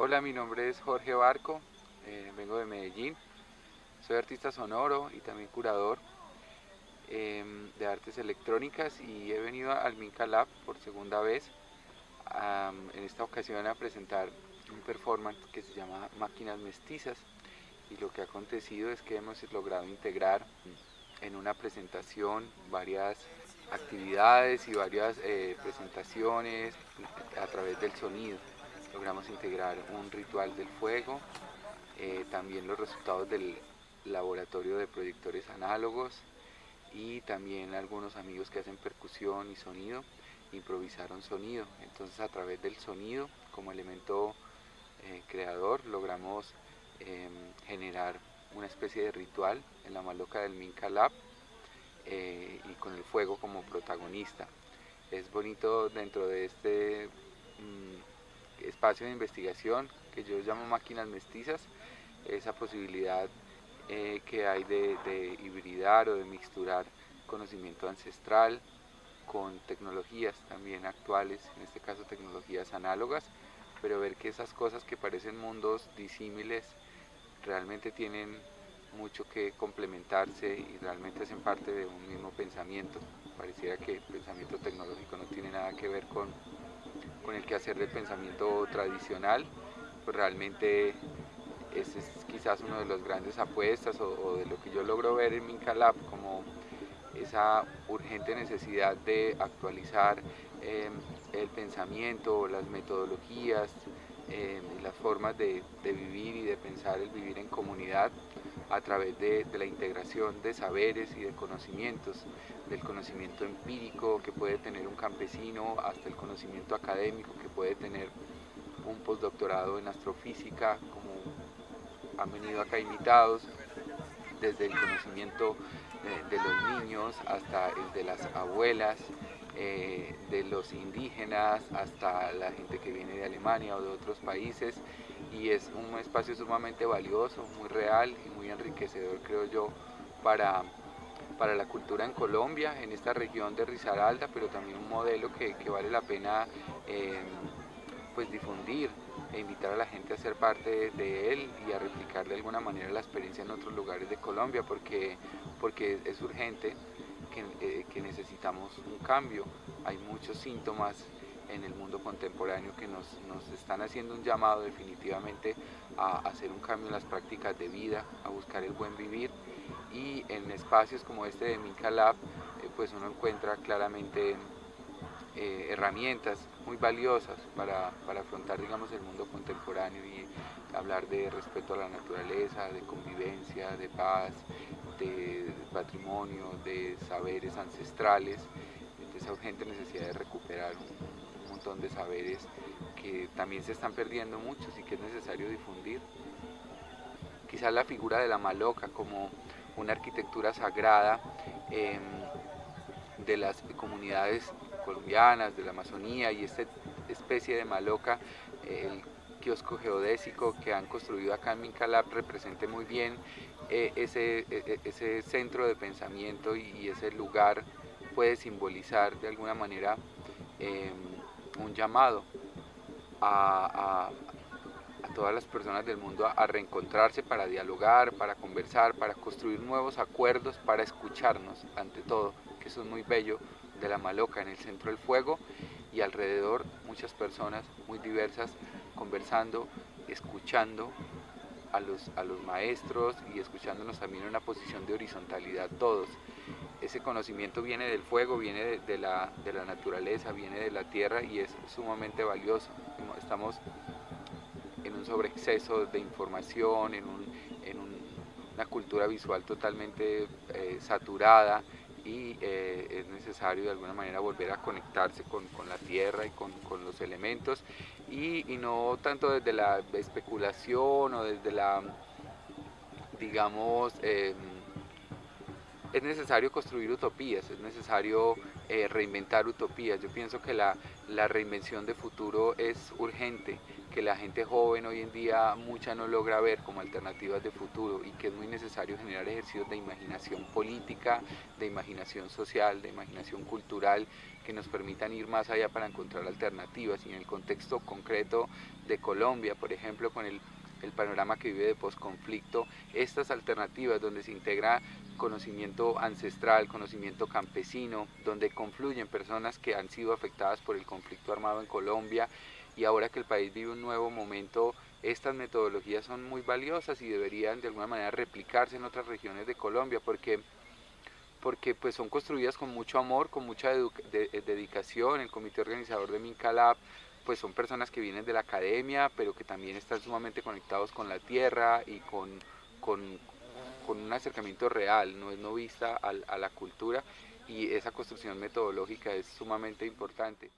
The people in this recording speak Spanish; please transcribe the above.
Hola, mi nombre es Jorge Barco, eh, vengo de Medellín, soy artista sonoro y también curador em, de artes electrónicas y he venido al Minca Lab por segunda vez, en esta ocasión a presentar un performance que se llama Máquinas Mestizas. Y lo que ha acontecido es que hemos logrado integrar en una presentación varias actividades y varias eh, presentaciones a través del sonido logramos integrar un ritual del fuego, eh, también los resultados del laboratorio de proyectores análogos y también algunos amigos que hacen percusión y sonido improvisaron sonido. Entonces a través del sonido como elemento eh, creador logramos em, generar una especie de ritual en la maloca del Minca Lab eh, y con el fuego como protagonista. Es bonito dentro de este mm, espacio de investigación que yo llamo máquinas mestizas, esa posibilidad eh, que hay de, hibridar o de mixturar conocimiento ancestral con tecnologías también actuales, en este caso tecnologías análogas, pero ver que esas cosas que parecen mundos disímiles realmente tienen mucho que complementarse y realmente hacen parte de un mismo pensamiento. Pareciera que el pensamiento tecnológico no tiene nada que ver con el quehacer del pensamiento tradicional, pues realmente ese es quizás uno de los grandes apuestas o, de lo que yo logro ver en Mincalab como esa urgente necesidad de actualizar em, el pensamiento, las metodologías, em, las formas de, vivir y de pensar el vivir en comunidad a través de, la integración de saberes y de conocimientos, del conocimiento empírico que puede tener un campesino hasta el conocimiento académico que puede tener un postdoctorado en astrofísica, como han venido acá invitados, desde el conocimiento eh, de los niños hasta el de las abuelas, eh, de los indígenas hasta la gente que viene de Alemania o de otros países y es un espacio sumamente valioso, muy real y muy enriquecedor creo yo para, para la cultura en Colombia, en esta región de Risaralda, pero también un modelo que, vale la pena eh, pues difundir e invitar a la gente a ser parte de él y a replicar de alguna manera la experiencia en otros lugares de Colombia porque, porque es urgente que, eh, que necesitamos un cambio. Hay muchos síntomas en el mundo contemporáneo que nos, están haciendo un llamado definitivamente a hacer un cambio en las prácticas de vida, a buscar el buen vivir. Y en espacios como este de Minca Lab eh, pues uno encuentra claramente eh, herramientas muy valiosas para, afrontar digamos el mundo contemporáneo y hablar de respeto a la naturaleza, de convivencia, de paz, de patrimonio, de saberes ancestrales, de esa urgente necesidad de recuperar un, de saberes que también se están perdiendo muchos y que es necesario difundir. Quizás la figura de la maloca como una arquitectura sagrada em, de las comunidades colombianas, de la Amazonía y esta especie de maloca, el kiosco geodésico que han construido acá en Mincalab represente muy bien eh, ese, e, e, ese centro de pensamiento y ese lugar puede simbolizar de alguna manera em, un llamado a, todas las personas del mundo a, reencontrarse para dialogar, para conversar, para construir nuevos acuerdos, para escucharnos ante todo, que eso es muy bello de la Maloca en el centro del fuego y alrededor muchas personas muy diversas conversando, escuchando a los, a los maestros y escuchándonos también en una posición de horizontalidad todos ese conocimiento viene del fuego, viene de, la, naturaleza, viene de la tierra y es sumamente valioso. Estamos en un sobreexceso de información, en, una cultura visual totalmente eh, saturada y eh, es necesario de alguna manera volver a conectarse con, la tierra y con, los elementos y, no tanto desde la especulación o desde la, digamos, em, es necesario construir utopías, es necesario eh, reinventar utopías. Yo pienso que la, reinvención de futuro es urgente que la gente joven hoy en día mucha no logra ver como alternativas de futuro y que es muy necesario generar ejercicios de imaginación política, de imaginación social, de imaginación cultural que nos permitan ir más allá para encontrar alternativas y en el contexto concreto de Colombia, por ejemplo, con el el panorama que vive de posconflicto, estas alternativas donde se integra conocimiento ancestral, conocimiento campesino, donde confluyen personas que han sido afectadas por el conflicto armado en Colombia y ahora que el país vive un nuevo momento, estas metodologías son muy valiosas y deberían de alguna manera replicarse en otras regiones de Colombia porque porque pues son construidas con mucho amor, con mucha dedicación, el comité organizador de Mincalab pues son personas que vienen de la academia, pero que también están sumamente conectados con la tierra y con, con, un acercamiento real, no es no vista a la cultura y esa construcción metodológica es sumamente importante.